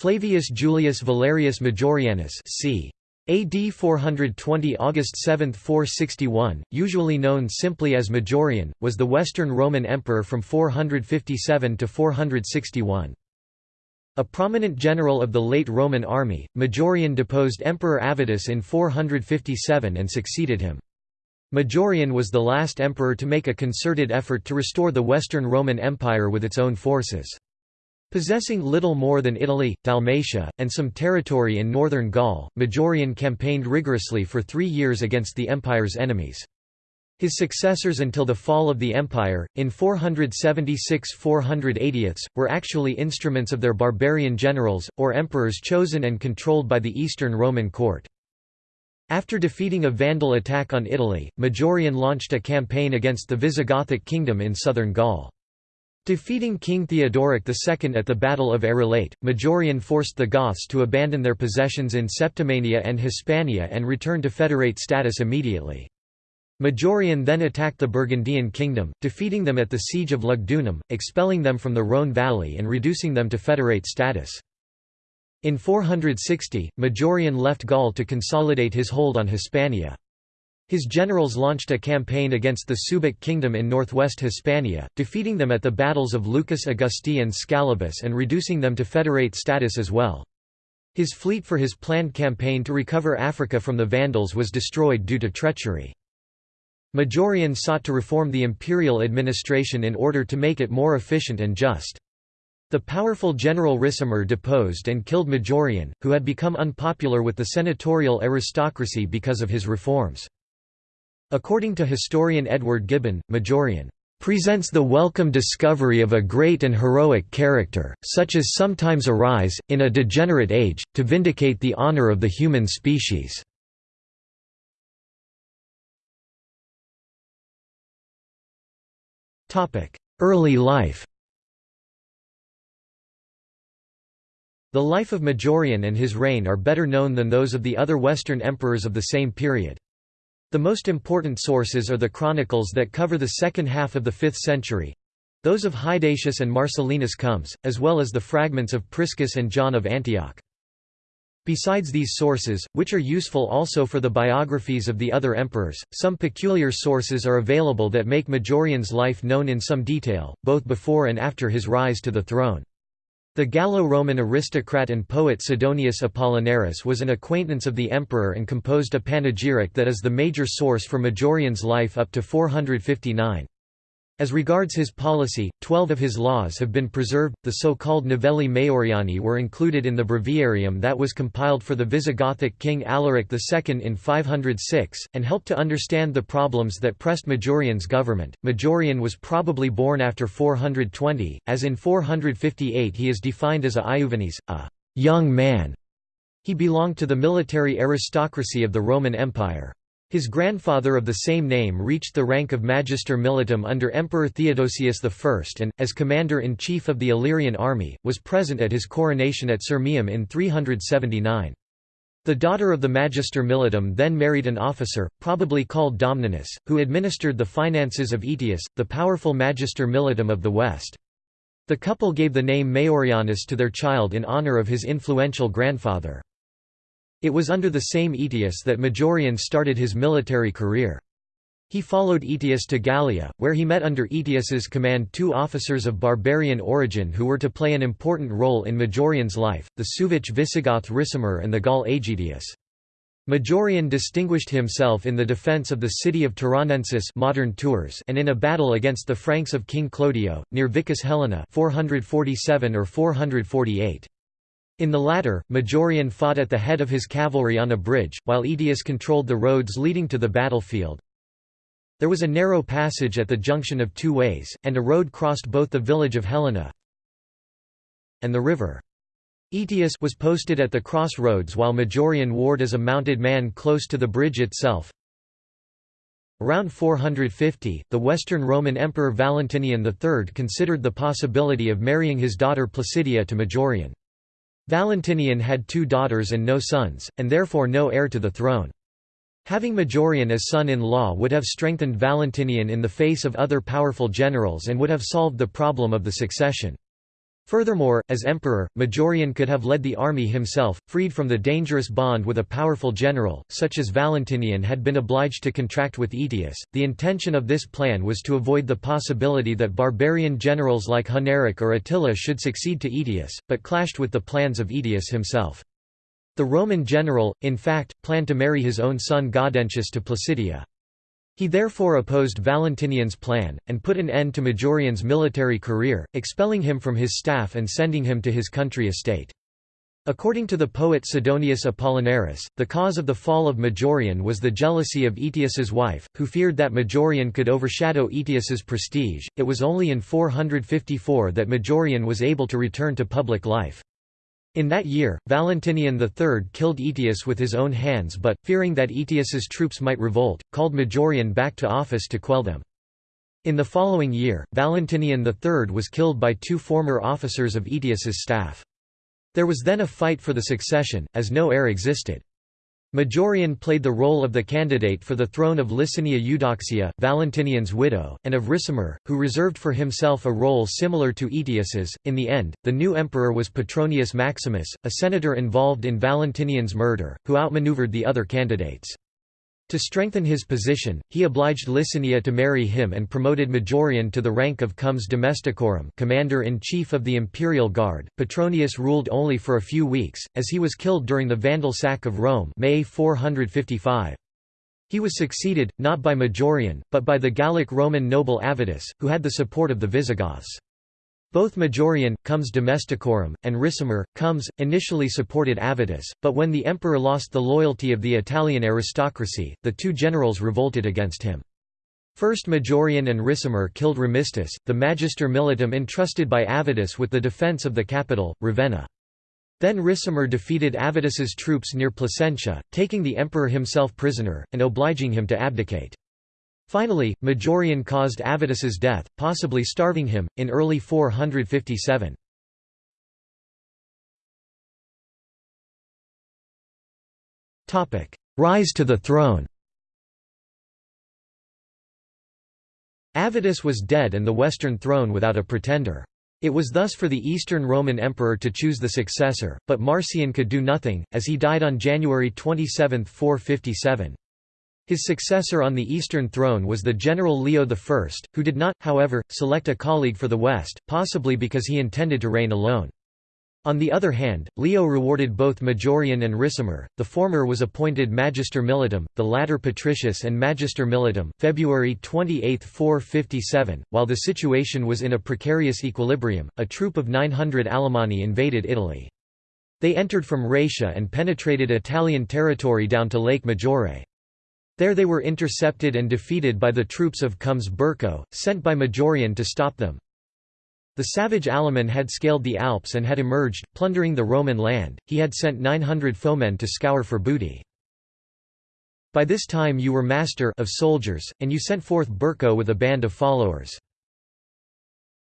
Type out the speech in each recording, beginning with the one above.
Flavius Julius Valerius Majorianus c. AD 420 August 7 461, usually known simply as Majorian, was the Western Roman Emperor from 457 to 461. A prominent general of the late Roman army, Majorian deposed Emperor Avitus in 457 and succeeded him. Majorian was the last emperor to make a concerted effort to restore the Western Roman Empire with its own forces. Possessing little more than Italy, Dalmatia, and some territory in northern Gaul, Majorian campaigned rigorously for three years against the empire's enemies. His successors until the fall of the empire, in 476–480, were actually instruments of their barbarian generals, or emperors chosen and controlled by the Eastern Roman court. After defeating a Vandal attack on Italy, Majorian launched a campaign against the Visigothic kingdom in southern Gaul. Defeating King Theodoric II at the Battle of Arelate, Majorian forced the Goths to abandon their possessions in Septimania and Hispania and return to federate status immediately. Majorian then attacked the Burgundian kingdom, defeating them at the Siege of Lugdunum, expelling them from the Rhône valley and reducing them to federate status. In 460, Majorian left Gaul to consolidate his hold on Hispania. His generals launched a campaign against the Suebic kingdom in northwest Hispania, defeating them at the battles of Lucus Augusti and Scallabis and reducing them to federate status as well. His fleet for his planned campaign to recover Africa from the Vandals was destroyed due to treachery. Majorian sought to reform the imperial administration in order to make it more efficient and just. The powerful General Ricimer deposed and killed Majorian, who had become unpopular with the senatorial aristocracy because of his reforms. According to historian Edward Gibbon, Majorian presents the welcome discovery of a great and heroic character, such as sometimes arise, in a degenerate age, to vindicate the honor of the human species." Early life The life of Majorian and his reign are better known than those of the other Western emperors of the same period. The most important sources are the chronicles that cover the second half of the 5th century those of Hydatius and Marcellinus Comes, as well as the fragments of Priscus and John of Antioch. Besides these sources, which are useful also for the biographies of the other emperors, some peculiar sources are available that make Majorian's life known in some detail, both before and after his rise to the throne. The Gallo-Roman aristocrat and poet Sidonius Apollinaris was an acquaintance of the emperor and composed a panegyric that is the major source for Majorian's life up to 459. As regards his policy, twelve of his laws have been preserved. The so-called Novelli Majoriani were included in the breviarium that was compiled for the Visigothic king Alaric II in 506, and helped to understand the problems that pressed Majorian's government. Majorian was probably born after 420, as in 458 he is defined as a Iuvenes, a young man. He belonged to the military aristocracy of the Roman Empire. His grandfather of the same name reached the rank of Magister Militum under Emperor Theodosius I and, as commander-in-chief of the Illyrian army, was present at his coronation at Sirmium in 379. The daughter of the Magister Militum then married an officer, probably called Domninus, who administered the finances of Aetius, the powerful Magister Militum of the West. The couple gave the name Majorianus to their child in honor of his influential grandfather. It was under the same Aetius that Majorian started his military career. He followed Aetius to Gallia, where he met under Aetius's command two officers of barbarian origin who were to play an important role in Majorian's life, the Suevic Visigoth Ricimer and the Gaul Aegidius. Majorian distinguished himself in the defence of the city of Turonensis modern Tours and in a battle against the Franks of King Clodio, near Vicus Helena 447 or 448. In the latter, Majorian fought at the head of his cavalry on a bridge, while Aetius controlled the roads leading to the battlefield. There was a narrow passage at the junction of two ways, and a road crossed both the village of Helena and the river. Aetius was posted at the crossroads while Majorian warred as a mounted man close to the bridge itself. Around 450, the Western Roman Emperor Valentinian III considered the possibility of marrying his daughter Placidia to Majorian. Valentinian had two daughters and no sons, and therefore no heir to the throne. Having Majorian as son-in-law would have strengthened Valentinian in the face of other powerful generals and would have solved the problem of the succession. Furthermore, as emperor, Majorian could have led the army himself, freed from the dangerous bond with a powerful general, such as Valentinian had been obliged to contract with Aetius. The intention of this plan was to avoid the possibility that barbarian generals like Huneric or Attila should succeed to Aetius, but clashed with the plans of Aetius himself. The Roman general, in fact, planned to marry his own son Gaudentius to Placidia. He therefore opposed Valentinian's plan, and put an end to Majorian's military career, expelling him from his staff and sending him to his country estate. According to the poet Sidonius Apollinaris, the cause of the fall of Majorian was the jealousy of Aetius's wife, who feared that Majorian could overshadow Aetius's prestige. It was only in 454 that Majorian was able to return to public life. In that year, Valentinian III killed Aetius with his own hands but, fearing that Aetius's troops might revolt, called Majorian back to office to quell them. In the following year, Valentinian III was killed by two former officers of Aetius's staff. There was then a fight for the succession, as no heir existed. Majorian played the role of the candidate for the throne of Licinia Eudoxia, Valentinian's widow, and of Ricimer, who reserved for himself a role similar to Aetius's. In the end, the new emperor was Petronius Maximus, a senator involved in Valentinian's murder, who outmaneuvered the other candidates. To strengthen his position, he obliged Licinia to marry him and promoted Majorian to the rank of Comes Domesticorum commander-in-chief of the imperial guard. Petronius ruled only for a few weeks, as he was killed during the Vandal sack of Rome May 455. He was succeeded, not by Majorian, but by the Gallic Roman noble Avitus, who had the support of the Visigoths. Both Majorian, Comes Domesticorum, and Ricimer, Comes, initially supported Avitus, but when the emperor lost the loyalty of the Italian aristocracy, the two generals revolted against him. First Majorian and Ricimer killed Remistus, the magister militum entrusted by Avitus with the defence of the capital, Ravenna. Then Ricimer defeated Avitus's troops near Placentia, taking the emperor himself prisoner, and obliging him to abdicate. Finally, Majorian caused Avitus's death, possibly starving him, in early 457. Rise to the throne Avitus was dead and the Western throne without a pretender. It was thus for the Eastern Roman Emperor to choose the successor, but Marcian could do nothing, as he died on January 27, 457. His successor on the Eastern throne was the general Leo I, who did not, however, select a colleague for the West, possibly because he intended to reign alone. On the other hand, Leo rewarded both Majorian and Ricimer, the former was appointed Magister Militum, the latter Patricius and Magister Militum, February 28, 457. While the situation was in a precarious equilibrium, a troop of 900 Alemanni invaded Italy. They entered from Raetia and penetrated Italian territory down to Lake Maggiore. There they were intercepted and defeated by the troops of Comes Burco, sent by Majorian to stop them. The savage Alaman had scaled the Alps and had emerged, plundering the Roman land, he had sent 900 foemen to scour for booty. By this time you were master of soldiers, and you sent forth Burco with a band of followers.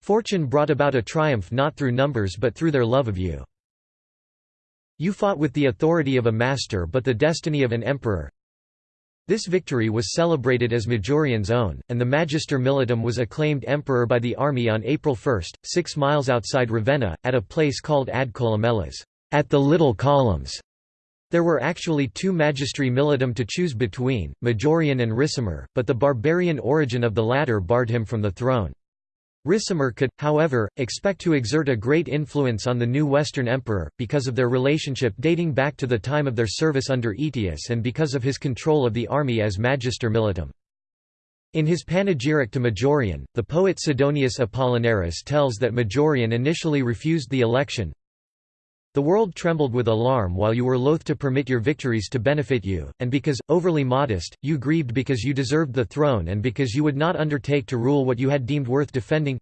Fortune brought about a triumph not through numbers but through their love of you. You fought with the authority of a master but the destiny of an emperor, this victory was celebrated as Majorian's own, and the Magister Militum was acclaimed emperor by the army on April 1, six miles outside Ravenna, at a place called Ad Columellas, at the Little Columns. There were actually two Magistri Militum to choose between, Majorian and Ricimer, but the barbarian origin of the latter barred him from the throne. Ricimer could, however, expect to exert a great influence on the new Western emperor, because of their relationship dating back to the time of their service under Aetius and because of his control of the army as Magister Militum. In his panegyric to Majorian, the poet Sidonius Apollinaris tells that Majorian initially refused the election, the world trembled with alarm while you were loath to permit your victories to benefit you, and because, overly modest, you grieved because you deserved the throne and because you would not undertake to rule what you had deemed worth defending.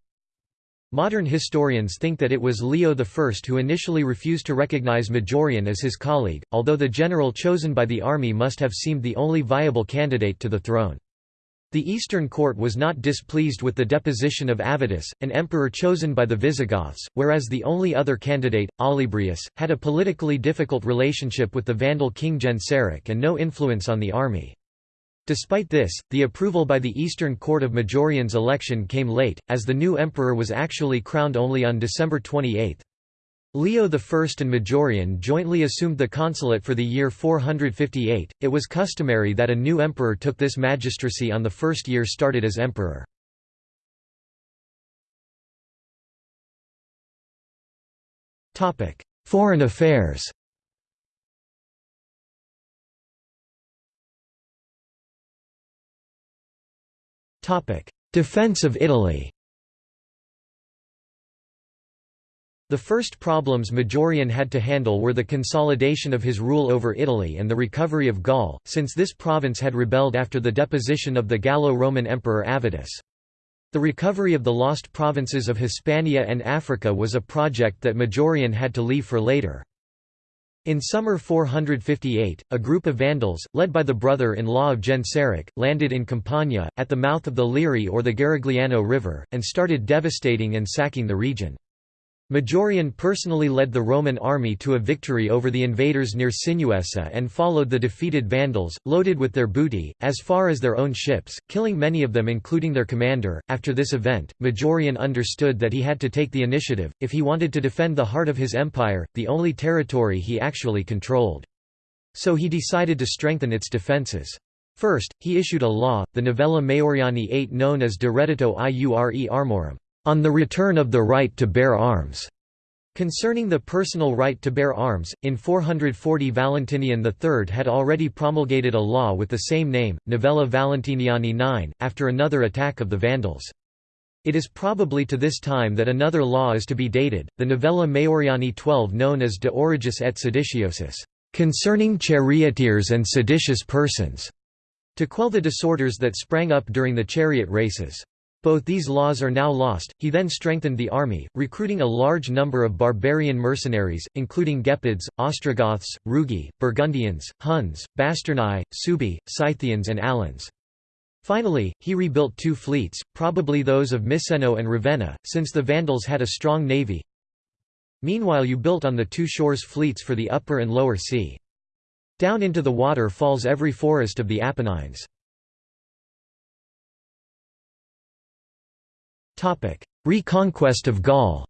Modern historians think that it was Leo I who initially refused to recognize Majorian as his colleague, although the general chosen by the army must have seemed the only viable candidate to the throne. The Eastern court was not displeased with the deposition of Avitus, an emperor chosen by the Visigoths, whereas the only other candidate, Olybrius, had a politically difficult relationship with the Vandal king Genseric and no influence on the army. Despite this, the approval by the Eastern Court of Majorian's election came late, as the new emperor was actually crowned only on December 28. Leo I and Majorian jointly assumed the consulate for the year 458. It was customary that a new emperor took this magistracy on the first year started as emperor. Foreign affairs Defense of Italy The first problems Majorian had to handle were the consolidation of his rule over Italy and the recovery of Gaul, since this province had rebelled after the deposition of the Gallo-Roman emperor Avitus. The recovery of the lost provinces of Hispania and Africa was a project that Majorian had to leave for later. In summer 458, a group of Vandals, led by the brother-in-law of Genseric, landed in Campania, at the mouth of the Liri or the Garigliano River, and started devastating and sacking the region. Majorian personally led the Roman army to a victory over the invaders near Sinuessa and followed the defeated Vandals, loaded with their booty, as far as their own ships, killing many of them including their commander. After this event, Majorian understood that he had to take the initiative, if he wanted to defend the heart of his empire, the only territory he actually controlled. So he decided to strengthen its defences. First, he issued a law, the Novella Maioriani 8 known as De Iure Armorum on the return of the right to bear arms. Concerning the personal right to bear arms, in 440 Valentinian III had already promulgated a law with the same name, Novella Valentiniani 9, after another attack of the Vandals. It is probably to this time that another law is to be dated, the Novella Maioriani 12 known as De Aurigis et Seditiosis, concerning charioteers and seditious persons, to quell the disorders that sprang up during the chariot races. Both these laws are now lost. He then strengthened the army, recruiting a large number of barbarian mercenaries, including Gepids, Ostrogoths, Rugi, Burgundians, Huns, Bastarnae, Suebi, Scythians, and Alans. Finally, he rebuilt two fleets, probably those of Miseno and Ravenna, since the Vandals had a strong navy. Meanwhile you built on the two shores fleets for the upper and lower sea. Down into the water falls every forest of the Apennines. Reconquest of Gaul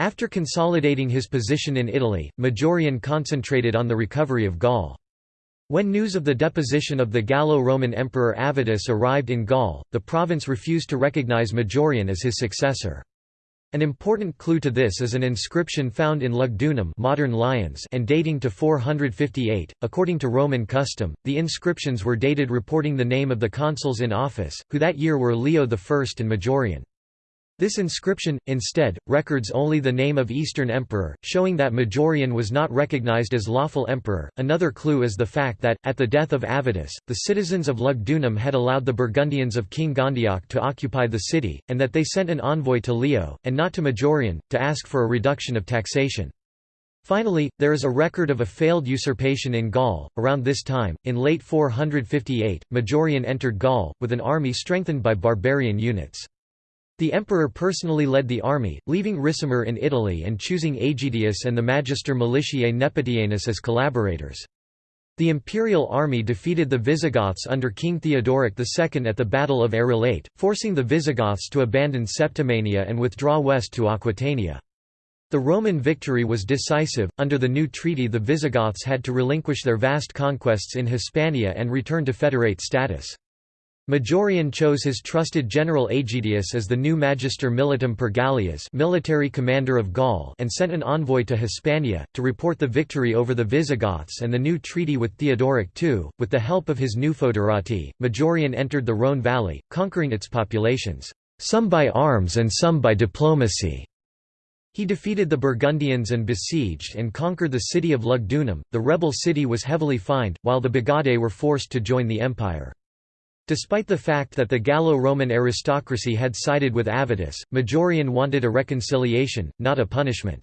After consolidating his position in Italy, Majorian concentrated on the recovery of Gaul. When news of the deposition of the Gallo-Roman emperor Avitus arrived in Gaul, the province refused to recognize Majorian as his successor. An important clue to this is an inscription found in Lugdunum modern Lyons and dating to 458. According to Roman custom, the inscriptions were dated reporting the name of the consuls in office, who that year were Leo I and Majorian. This inscription, instead, records only the name of Eastern Emperor, showing that Majorian was not recognized as lawful emperor. Another clue is the fact that, at the death of Avitus, the citizens of Lugdunum had allowed the Burgundians of King Gondioque to occupy the city, and that they sent an envoy to Leo, and not to Majorian, to ask for a reduction of taxation. Finally, there is a record of a failed usurpation in Gaul. Around this time, in late 458, Majorian entered Gaul, with an army strengthened by barbarian units. The emperor personally led the army, leaving Ricimer in Italy and choosing Aegidius and the Magister Militiae Nepotianus as collaborators. The imperial army defeated the Visigoths under King Theodoric II at the Battle of Arelate, forcing the Visigoths to abandon Septimania and withdraw west to Aquitania. The Roman victory was decisive. Under the new treaty, the Visigoths had to relinquish their vast conquests in Hispania and return to federate status. Majorian chose his trusted general Aegidius as the new Magister Militum per Gallias military commander of Gaul and sent an envoy to Hispania, to report the victory over the Visigoths and the new treaty with Theodoric II. With the help of his new foederati, Majorian entered the Rhone valley, conquering its populations, some by arms and some by diplomacy. He defeated the Burgundians and besieged and conquered the city of Lugdunum. The rebel city was heavily fined, while the Bagaudae were forced to join the empire. Despite the fact that the Gallo-Roman aristocracy had sided with Avitus, Majorian wanted a reconciliation, not a punishment.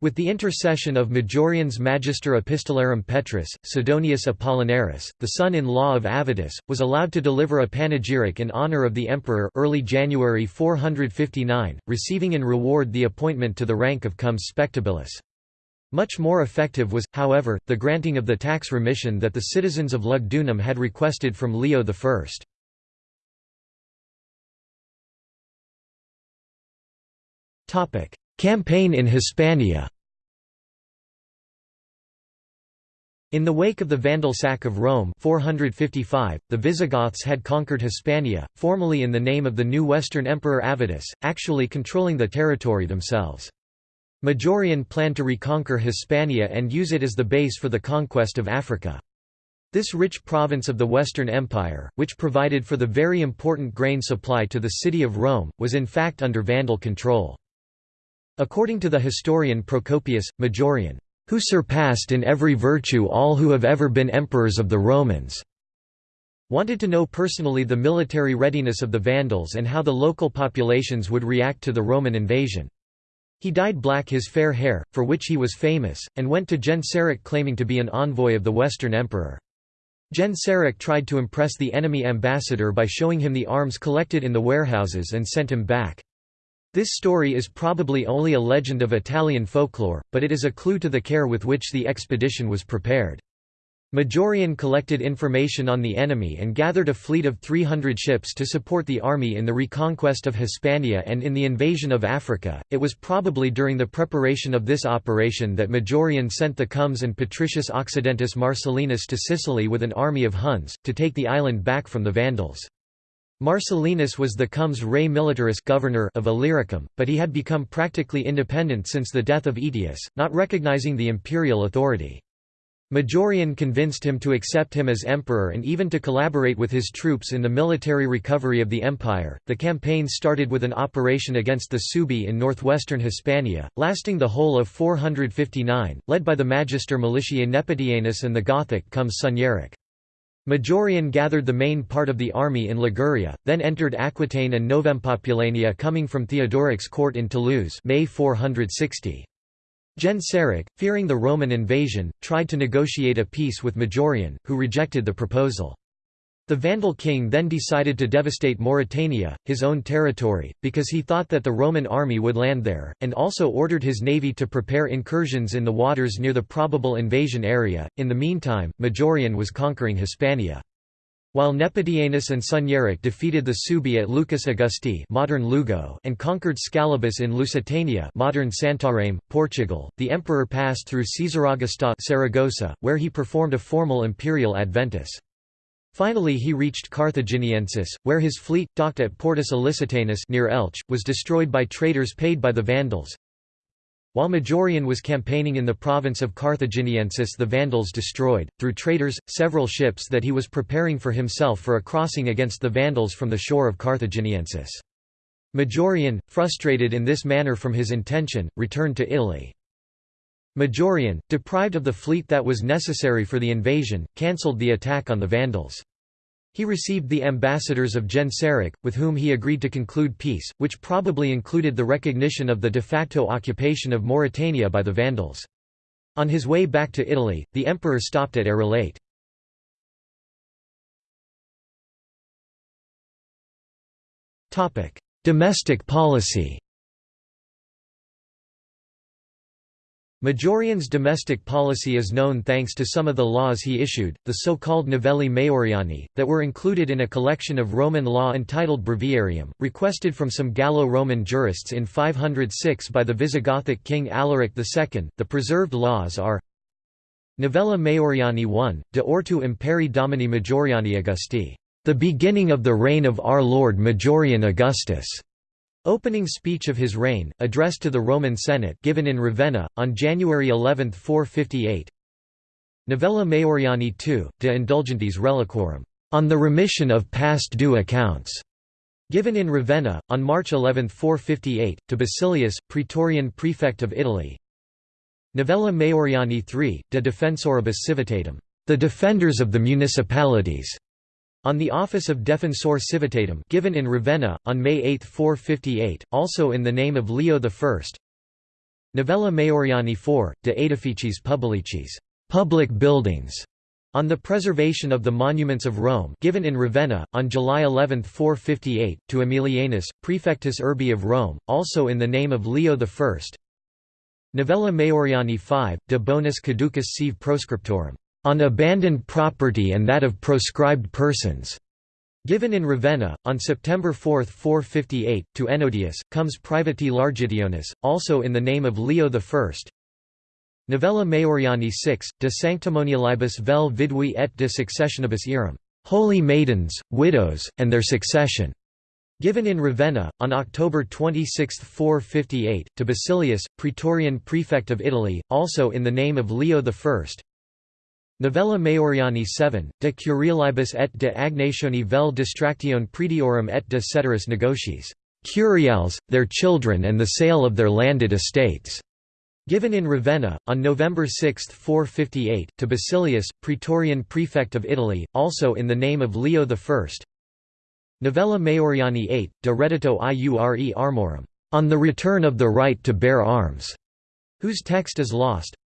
With the intercession of Majorian's Magister Epistolarum Petrus, Sidonius Apollinaris, the son-in-law of Avitus, was allowed to deliver a panegyric in honor of the emperor early January 459, receiving in reward the appointment to the rank of cum spectabilis. Much more effective was, however, the granting of the tax remission that the citizens of Lugdunum had requested from Leo I. Campaign in Hispania In the wake of the Vandal sack of Rome 455, the Visigoths had conquered Hispania, formally in the name of the new Western Emperor Avitus, actually controlling the territory themselves. Majorian planned to reconquer Hispania and use it as the base for the conquest of Africa. This rich province of the Western Empire, which provided for the very important grain supply to the city of Rome, was in fact under Vandal control. According to the historian Procopius, Majorian who surpassed in every virtue all who have ever been emperors of the Romans." wanted to know personally the military readiness of the Vandals and how the local populations would react to the Roman invasion. He dyed black his fair hair, for which he was famous, and went to Genseric claiming to be an envoy of the Western Emperor. Genseric tried to impress the enemy ambassador by showing him the arms collected in the warehouses and sent him back. This story is probably only a legend of Italian folklore, but it is a clue to the care with which the expedition was prepared. Majorian collected information on the enemy and gathered a fleet of 300 ships to support the army in the reconquest of Hispania and in the invasion of Africa. It was probably during the preparation of this operation that Majorian sent the Comes and Patricius Occidentis Marcellinus to Sicily with an army of Huns, to take the island back from the Vandals. Marcellinus was the comes re militaris governor of Illyricum, but he had become practically independent since the death of Aetius, not recognizing the imperial authority. Majorian convinced him to accept him as emperor and even to collaborate with his troops in the military recovery of the empire. The campaign started with an operation against the Suebi in northwestern Hispania, lasting the whole of 459, led by the magister militiae Nepotianus and the Gothic comes Sunyaric. Majorian gathered the main part of the army in Liguria, then entered Aquitaine and Novempopulania coming from Theodoric's court in Toulouse May 460. Genseric, fearing the Roman invasion, tried to negotiate a peace with Majorian, who rejected the proposal. The Vandal king then decided to devastate Mauritania, his own territory, because he thought that the Roman army would land there, and also ordered his navy to prepare incursions in the waters near the probable invasion area. In the meantime, Majorian was conquering Hispania. While Nepotianus and Sunyaric defeated the Suebi at Lucus Augusti modern Lugo and conquered Scallabis in Lusitania modern Santarém, Portugal, the emperor passed through Caesaraugusta where he performed a formal imperial adventus. Finally he reached Carthaginiensis, where his fleet, docked at Portus Ilicitanus near Elche, was destroyed by traitors paid by the Vandals. While Majorian was campaigning in the province of Carthaginiensis the Vandals destroyed, through traitors, several ships that he was preparing for himself for a crossing against the Vandals from the shore of Carthaginiensis. Majorian, frustrated in this manner from his intention, returned to Italy. Majorian, deprived of the fleet that was necessary for the invasion, cancelled the attack on the Vandals. He received the ambassadors of Genseric, with whom he agreed to conclude peace, which probably included the recognition of the de facto occupation of Mauritania by the Vandals. On his way back to Italy, the emperor stopped at Arelate. Domestic policy Majorian's domestic policy is known thanks to some of the laws he issued, the so-called Novelli Majoriani, that were included in a collection of Roman law entitled Breviarium, requested from some Gallo-Roman jurists in 506 by the Visigothic king Alaric II. The preserved laws are Novella Majoriani 1, de ortu imperi domini Majoriani Augusti, the beginning of the reign of our Lord Majorian Augustus. Opening speech of his reign, addressed to the Roman Senate given in Ravenna, on January 11, 458 Novella Majoriani II, de indulgentiis reliquorum, on the remission of past due accounts, given in Ravenna, on March 11, 458, to Basilius, praetorian prefect of Italy. Novella Majoriani III, de defensoribus Civitatum, the defenders of the municipalities, on the office of Defensor Civitatis given in Ravenna, on May 8, 458, also in the name of Leo I Novella Majoriani IV, de Aedificiis Publicis. Public buildings", on the preservation of the monuments of Rome given in Ravenna, on July 11, 458, to Aemilianus, prefectus urbi of Rome, also in the name of Leo I Novella Maioriani 5, de bonis caducis sive proscriptorum, on abandoned property and that of proscribed persons. Given in Ravenna, on September 4, 458, to Ennodius, comes Privati Largitionis, also in the name of Leo I. Novella Maioriani 6, de sanctimonialibus vel vidui et de successionibus eram, Holy Maidens, Widows, and their succession. Given in Ravenna, on October 26, 458, to Basilius, Praetorian Prefect of Italy, also in the name of Leo I. Novella Maioriani 7, de Curialibus et de agnatione vel distractione prediorum et de ceteris negotiis, Curials, their children and the sale of their landed estates. Given in Ravenna, on November 6, 458, to Basilius, Praetorian Prefect of Italy, also in the name of Leo I. Novella Maioriani 8, de Reddito iure armorum, on the return of the right to bear arms, whose text is lost.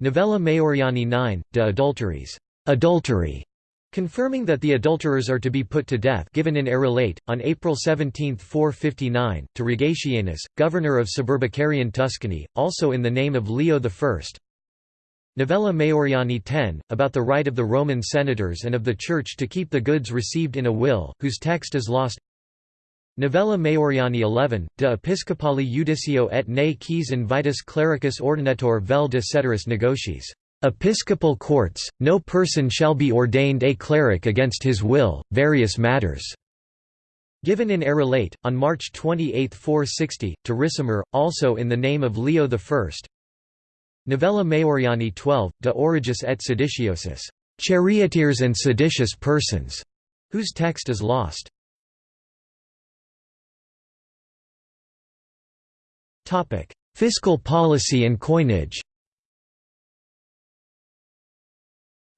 Novella Maioriani 9, de adulteries, adultery, confirming that the adulterers are to be put to death given in Arelate, on April 17, 459, to Regatianus, governor of suburbicarian Tuscany, also in the name of Leo I. Novella Maioriani 10, about the right of the Roman senators and of the Church to keep the goods received in a will, whose text is lost Novella Maioriani 11, de episcopali judicio et ne quis invitus clericus ordinator vel de ceteris negotiis. Episcopal courts, no person shall be ordained a cleric against his will, various matters. Given in Arelate, on March 28, 460, to Ricimer, also in the name of Leo I. Novella Maioriani 12, de Aurigis et seditiosis, charioteers and seditious persons, whose text is lost. Fiscal policy and coinage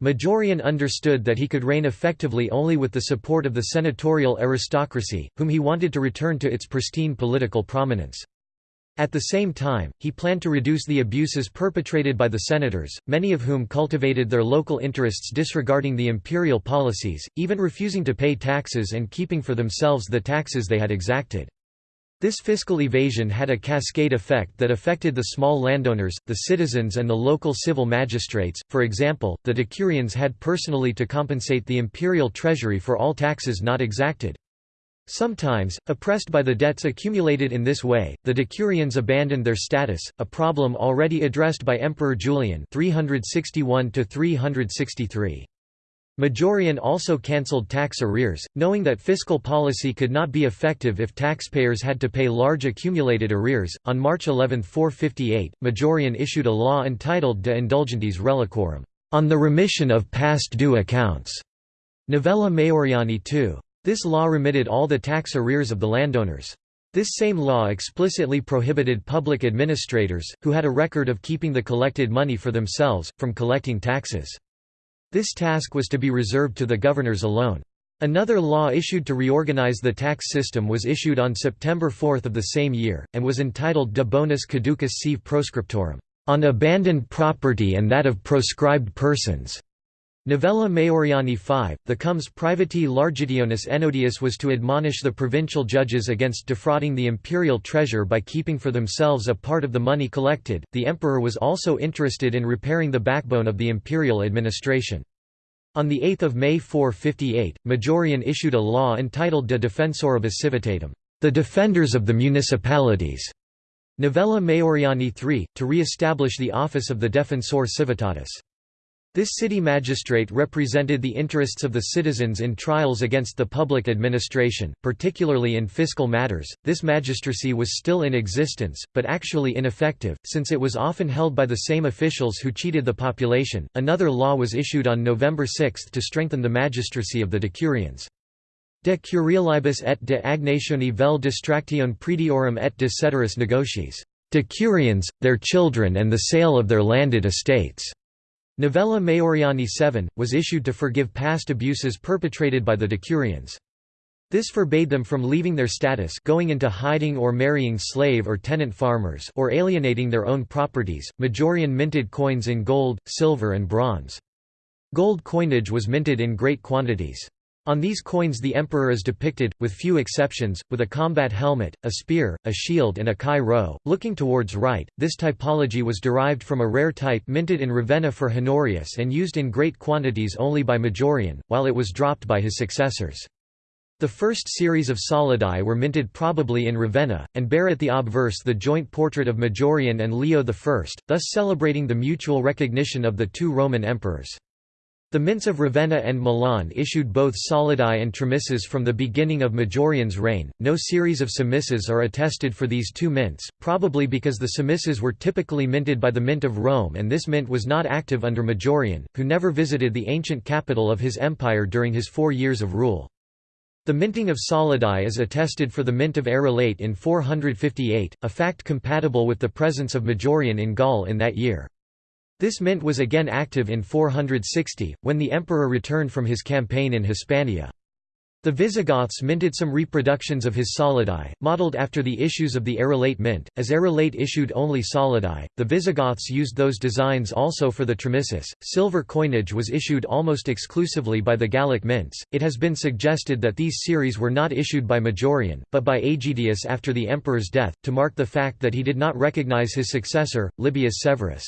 Majorian understood that he could reign effectively only with the support of the senatorial aristocracy, whom he wanted to return to its pristine political prominence. At the same time, he planned to reduce the abuses perpetrated by the senators, many of whom cultivated their local interests disregarding the imperial policies, even refusing to pay taxes and keeping for themselves the taxes they had exacted. This fiscal evasion had a cascade effect that affected the small landowners, the citizens and the local civil magistrates, for example, the decurions had personally to compensate the imperial treasury for all taxes not exacted. Sometimes, oppressed by the debts accumulated in this way, the decurions abandoned their status, a problem already addressed by Emperor Julian 361 363. Majorian also cancelled tax arrears, knowing that fiscal policy could not be effective if taxpayers had to pay large accumulated arrears. On March 11, 458, Majorian issued a law entitled De Indulgentiis Reliquorum, on the remission of past due accounts. Novella Maioriani II. This law remitted all the tax arrears of the landowners. This same law explicitly prohibited public administrators, who had a record of keeping the collected money for themselves, from collecting taxes. This task was to be reserved to the governors alone. Another law issued to reorganize the tax system was issued on September 4 of the same year, and was entitled De Bonis Caducis Sive Proscriptorum, on abandoned property and that of proscribed persons. Novella Maioriani 5, the comes privati largitionis Ennodius was to admonish the provincial judges against defrauding the imperial treasure by keeping for themselves a part of the money collected. The emperor was also interested in repairing the backbone of the imperial administration. On 8 May 458, Majorian issued a law entitled De Defensoribus Civitatum, the defenders of the municipalities. Novella Maioriani 3, to re-establish the office of the Defensor Civitatis. This city magistrate represented the interests of the citizens in trials against the public administration, particularly in fiscal matters. This magistracy was still in existence, but actually ineffective, since it was often held by the same officials who cheated the population. Another law was issued on November 6 to strengthen the magistracy of the decurions. De curialibus et de agnatione vel distractione prediorum et de ceteris negotiis. Decurions, their children and the sale of their landed estates. Novella Maioriani 7, was issued to forgive past abuses perpetrated by the decurions. This forbade them from leaving their status going into hiding or marrying slave or tenant farmers or alienating their own properties. Majorian minted coins in gold, silver and bronze. Gold coinage was minted in great quantities. On these coins the emperor is depicted, with few exceptions, with a combat helmet, a spear, a shield and a chi rho, looking towards right. This typology was derived from a rare type minted in Ravenna for Honorius and used in great quantities only by Majorian, while it was dropped by his successors. The first series of solidi were minted probably in Ravenna, and bear at the obverse the joint portrait of Majorian and Leo I, thus celebrating the mutual recognition of the two Roman emperors. The mints of Ravenna and Milan issued both solidi and tremisses from the beginning of Majorian's reign. No series of semisses are attested for these two mints, probably because the semisses were typically minted by the Mint of Rome and this mint was not active under Majorian, who never visited the ancient capital of his empire during his four years of rule. The minting of solidi is attested for the mint of Arelate in 458, a fact compatible with the presence of Majorian in Gaul in that year. This mint was again active in 460, when the emperor returned from his campaign in Hispania. The Visigoths minted some reproductions of his solidi, modelled after the issues of the Arelate mint. As Arelate issued only solidi, the Visigoths used those designs also for the tremissis. Silver coinage was issued almost exclusively by the Gallic mints. It has been suggested that these series were not issued by Majorian, but by Aegidius after the emperor's death, to mark the fact that he did not recognize his successor, Libius Severus.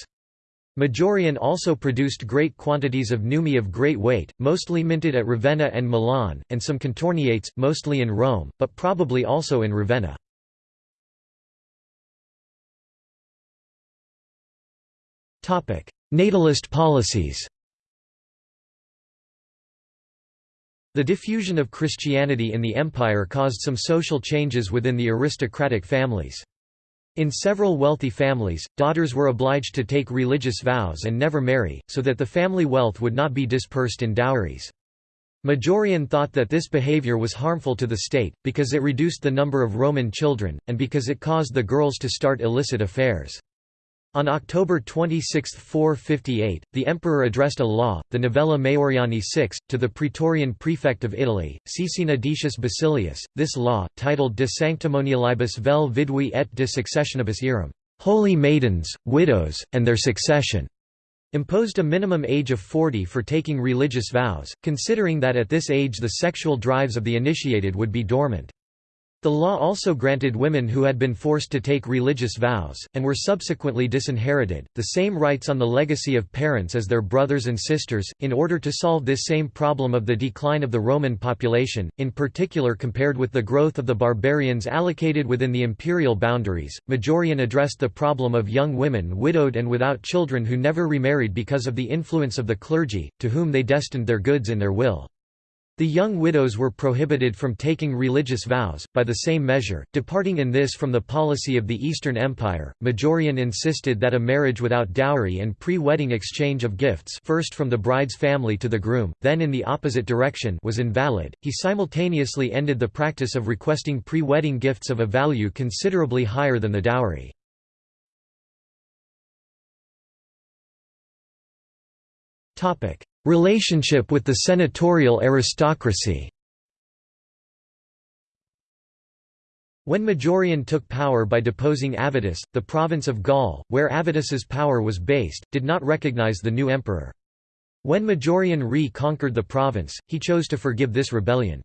Majorian also produced great quantities of nummi of great weight, mostly minted at Ravenna and Milan, and some contorniates, mostly in Rome, but probably also in Ravenna. Natalist policies The diffusion of Christianity in the empire caused some social changes within the aristocratic families. In several wealthy families, daughters were obliged to take religious vows and never marry, so that the family wealth would not be dispersed in dowries. Majorian thought that this behavior was harmful to the state, because it reduced the number of Roman children, and because it caused the girls to start illicit affairs. On October 26, 458, the emperor addressed a law, the Novella Maioriani VI, to the praetorian prefect of Italy, Caecina Decius Basilius. This law, titled De Sanctimonialibus vel vidui et de successionibus eram, Holy Maidens, Widows, and Their Succession, imposed a minimum age of 40 for taking religious vows, considering that at this age the sexual drives of the initiated would be dormant. The law also granted women who had been forced to take religious vows, and were subsequently disinherited, the same rights on the legacy of parents as their brothers and sisters. In order to solve this same problem of the decline of the Roman population, in particular compared with the growth of the barbarians allocated within the imperial boundaries, Majorian addressed the problem of young women widowed and without children who never remarried because of the influence of the clergy, to whom they destined their goods in their will. The young widows were prohibited from taking religious vows, by the same measure, departing in this from the policy of the Eastern Empire. Majorian insisted that a marriage without dowry and pre-wedding exchange of gifts first from the bride's family to the groom, then in the opposite direction was invalid. He simultaneously ended the practice of requesting pre-wedding gifts of a value considerably higher than the dowry. Relationship with the senatorial aristocracy When Majorian took power by deposing Avitus, the province of Gaul, where Avitus's power was based, did not recognize the new emperor. When Majorian re-conquered the province, he chose to forgive this rebellion.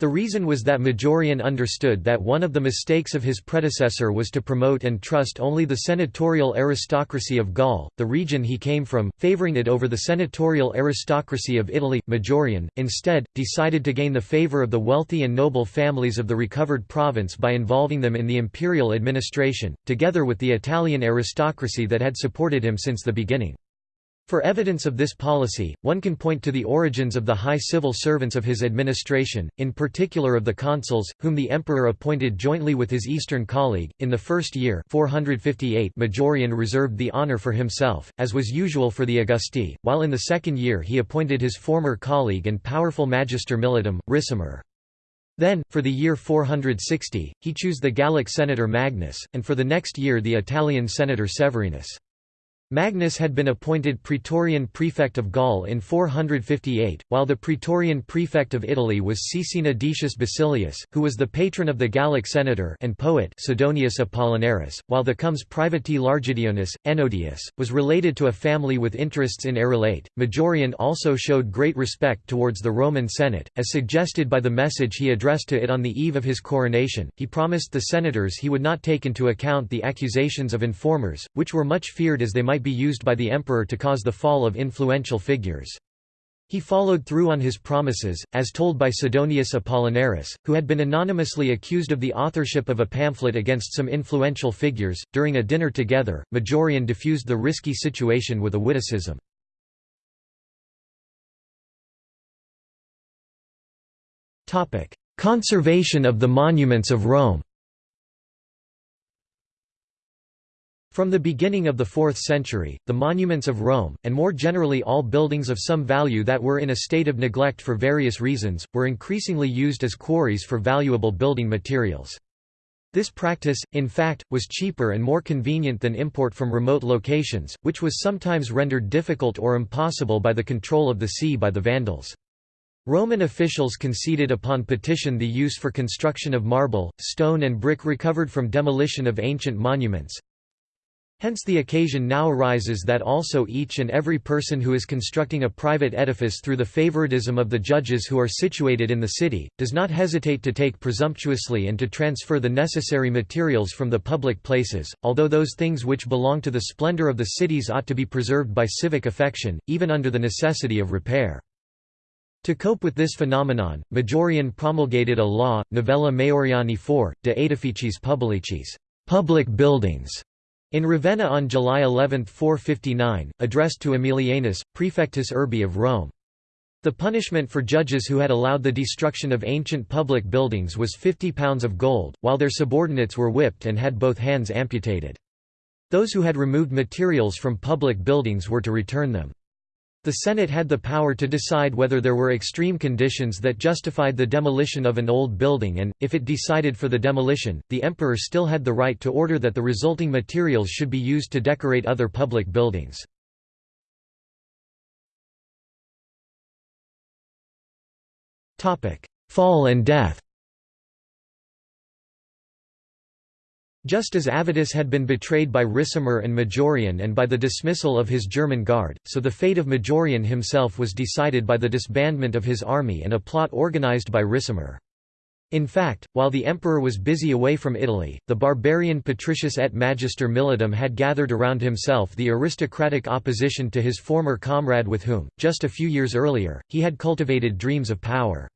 The reason was that Majorian understood that one of the mistakes of his predecessor was to promote and trust only the senatorial aristocracy of Gaul, the region he came from, favoring it over the senatorial aristocracy of Italy. Majorian, instead, decided to gain the favor of the wealthy and noble families of the recovered province by involving them in the imperial administration, together with the Italian aristocracy that had supported him since the beginning. For evidence of this policy, one can point to the origins of the high civil servants of his administration, in particular of the consuls, whom the emperor appointed jointly with his eastern colleague. In the first year 458 Majorian reserved the honour for himself, as was usual for the Augusti, while in the second year he appointed his former colleague and powerful magister militum, Ricimer. Then, for the year 460, he chose the Gallic senator Magnus, and for the next year the Italian senator Severinus. Magnus had been appointed Praetorian prefect of Gaul in 458, while the Praetorian prefect of Italy was Caecina Decius Basilius, who was the patron of the Gallic senator and poet Sidonius Apollinaris, while the comes privati Largitionis, Ennodius, was related to a family with interests in Arelate. Majorian also showed great respect towards the Roman Senate, as suggested by the message he addressed to it on the eve of his coronation. He promised the senators he would not take into account the accusations of informers, which were much feared as they might be used by the emperor to cause the fall of influential figures. He followed through on his promises, as told by Sidonius Apollinaris, who had been anonymously accused of the authorship of a pamphlet against some influential figures. During a dinner together, Majorian diffused the risky situation with a witticism. Conservation of the monuments of Rome From the beginning of the 4th century, the monuments of Rome, and more generally all buildings of some value that were in a state of neglect for various reasons, were increasingly used as quarries for valuable building materials. This practice, in fact, was cheaper and more convenient than import from remote locations, which was sometimes rendered difficult or impossible by the control of the sea by the Vandals. Roman officials conceded upon petition the use for construction of marble, stone and brick recovered from demolition of ancient monuments, Hence the occasion now arises that also each and every person who is constructing a private edifice through the favoritism of the judges who are situated in the city, does not hesitate to take presumptuously and to transfer the necessary materials from the public places, although those things which belong to the splendor of the cities ought to be preserved by civic affection, even under the necessity of repair. To cope with this phenomenon, Majorian promulgated a law, Novella Maioriani IV, de Aedificiis Publicis public buildings", in Ravenna on July 11, 459, addressed to Aemilianus, prefectus urbi of Rome. The punishment for judges who had allowed the destruction of ancient public buildings was 50 pounds of gold, while their subordinates were whipped and had both hands amputated. Those who had removed materials from public buildings were to return them. The Senate had the power to decide whether there were extreme conditions that justified the demolition of an old building and, if it decided for the demolition, the emperor still had the right to order that the resulting materials should be used to decorate other public buildings. Fall and death Just as Avitus had been betrayed by Ricimer and Majorian and by the dismissal of his German guard, so the fate of Majorian himself was decided by the disbandment of his army and a plot organized by Ricimer. In fact, while the emperor was busy away from Italy, the barbarian Patricius et Magister Militum had gathered around himself the aristocratic opposition to his former comrade with whom, just a few years earlier, he had cultivated dreams of power.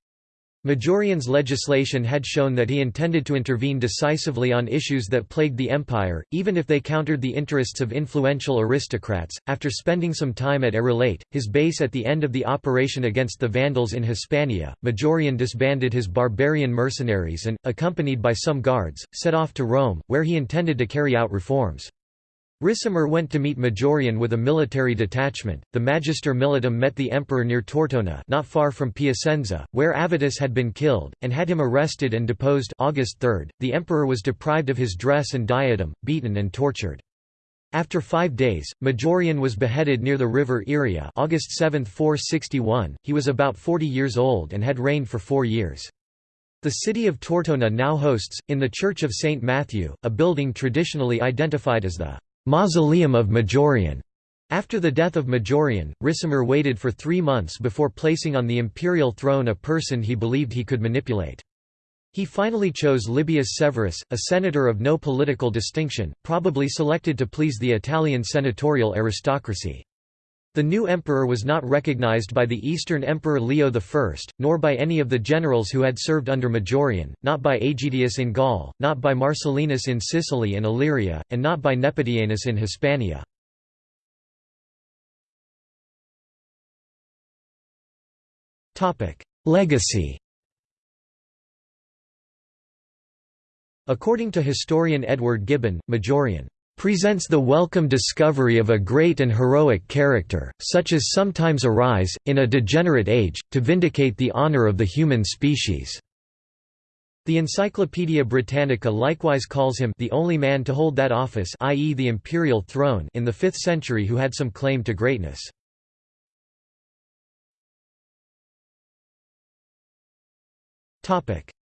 Majorian's legislation had shown that he intended to intervene decisively on issues that plagued the empire, even if they countered the interests of influential aristocrats. After spending some time at Arelate, his base at the end of the operation against the Vandals in Hispania, Majorian disbanded his barbarian mercenaries and, accompanied by some guards, set off to Rome, where he intended to carry out reforms. Ricimer went to meet Majorian with a military detachment. The Magister Militum met the emperor near Tortona, not far from Piacenza, where Avitus had been killed, and had him arrested and deposed. August 3. The emperor was deprived of his dress and diadem, beaten and tortured. After five days, Majorian was beheaded near the river Iria August 7, 461. He was about 40 years old and had reigned for four years. The city of Tortona now hosts, in the Church of St. Matthew, a building traditionally identified as the Mausoleum of Majorian. After the death of Majorian, Ricimer waited for three months before placing on the imperial throne a person he believed he could manipulate. He finally chose Libius Severus, a senator of no political distinction, probably selected to please the Italian senatorial aristocracy. The new emperor was not recognized by the Eastern Emperor Leo I, nor by any of the generals who had served under Majorian, not by Aegidius in Gaul, not by Marcellinus in Sicily and Illyria, and not by Nepotianus in Hispania. Legacy According to historian Edward Gibbon, Majorian presents the welcome discovery of a great and heroic character, such as sometimes arise, in a degenerate age, to vindicate the honor of the human species." The Encyclopaedia Britannica likewise calls him the only man to hold that office i.e. the imperial throne in the 5th century who had some claim to greatness.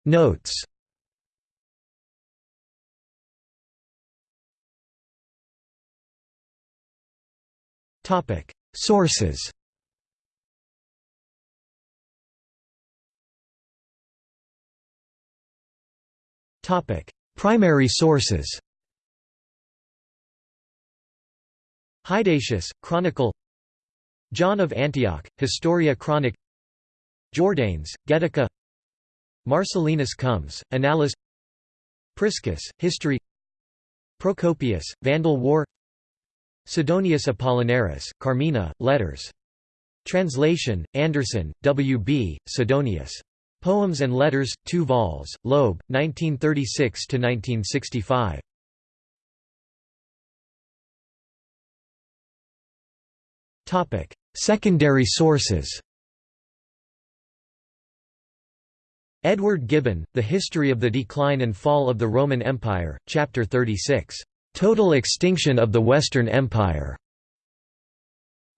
Notes Sources Topic: Primary sources. Hydatius, Chronicle. John of Antioch, Historia Chronic Jordanes, Getica. Marcellinus comes, Annales. Priscus, History. Procopius, Vandal War. Sidonius Apollinaris, Carmina, Letters. Translation, Anderson, W. B., Sidonius. Poems and Letters, 2 vols, Loeb, 1936–1965. Secondary sources Edward Gibbon, The History of the Decline and Fall of the Roman Empire, Chapter 36, "'Total Extinction of the Western Empire'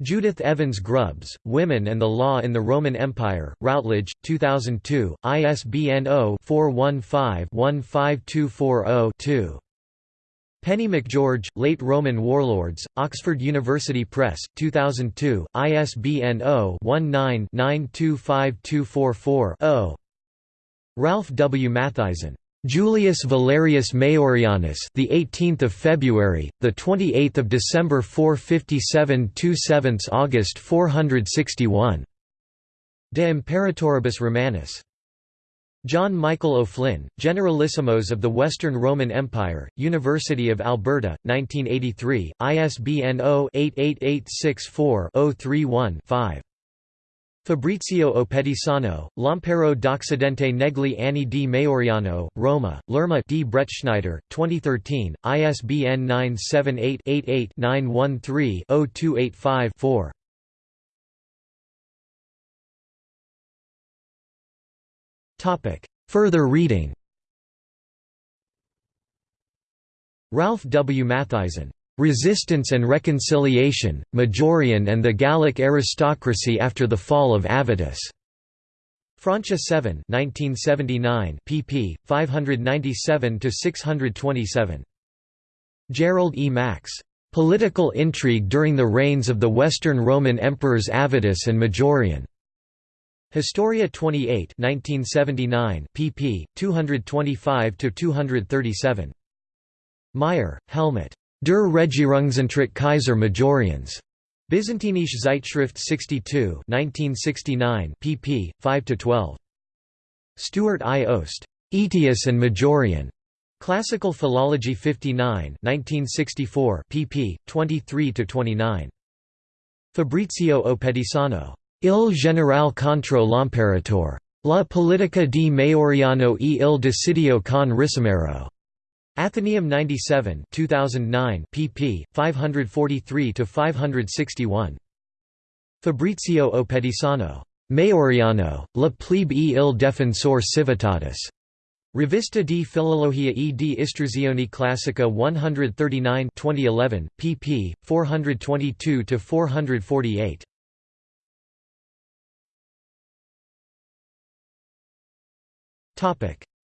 Judith Evans Grubbs, Women and the Law in the Roman Empire, Routledge, 2002, ISBN 0-415-15240-2. Penny MacGeorge, Late Roman Warlords, Oxford University Press, 2002, ISBN 0-19-925244-0. Ralph W. Mathisen. Julius Valerius Maiorianus, the 18th of February, the 28th of December 457 7 August 461. De Imperatoribus Romanis. John Michael O'Flynn, Generalissimos of the Western Roman Empire, University of Alberta, 1983, ISBN 0-88864-031-5. Fabrizio Oppedisano, Lampero d'Occidente negli anni di Maioriano, Roma, L'Erma di Bretschneider, 2013, ISBN 978-88-913-0285-4. Further reading Ralph W. Mathisen Resistance and Reconciliation, Majorian and the Gallic Aristocracy after the Fall of Avitus. Francia 7 1979 pp. 597–627. Gerald E. Max. Political Intrigue During the Reigns of the Western Roman Emperors Avitus and Majorian. Historia 28 1979 pp. 225–237. Meyer, Helmut. Der Regierungsantritt Kaiser Majorians. Byzantinische Zeitschrift 62 1969 pp. 5–12. Stewart I. Oost. Aetius and Majorian. Classical Philology 59 1964 pp. 23–29. Fabrizio Oppedisano. Il generale contro l'imperator. La politica di Maioriano e il decidio con Ricimero. Athenaeum 97 2009 pp. 543–561. Fabrizio Oppedisano. Maioriano, la plebe e il defensor civitatis. Rivista di Filologia e di Istruzione Classica 139 2011, pp. 422–448.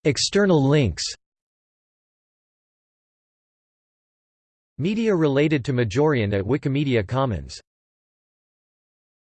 External links Media related to Majorian at Wikimedia Commons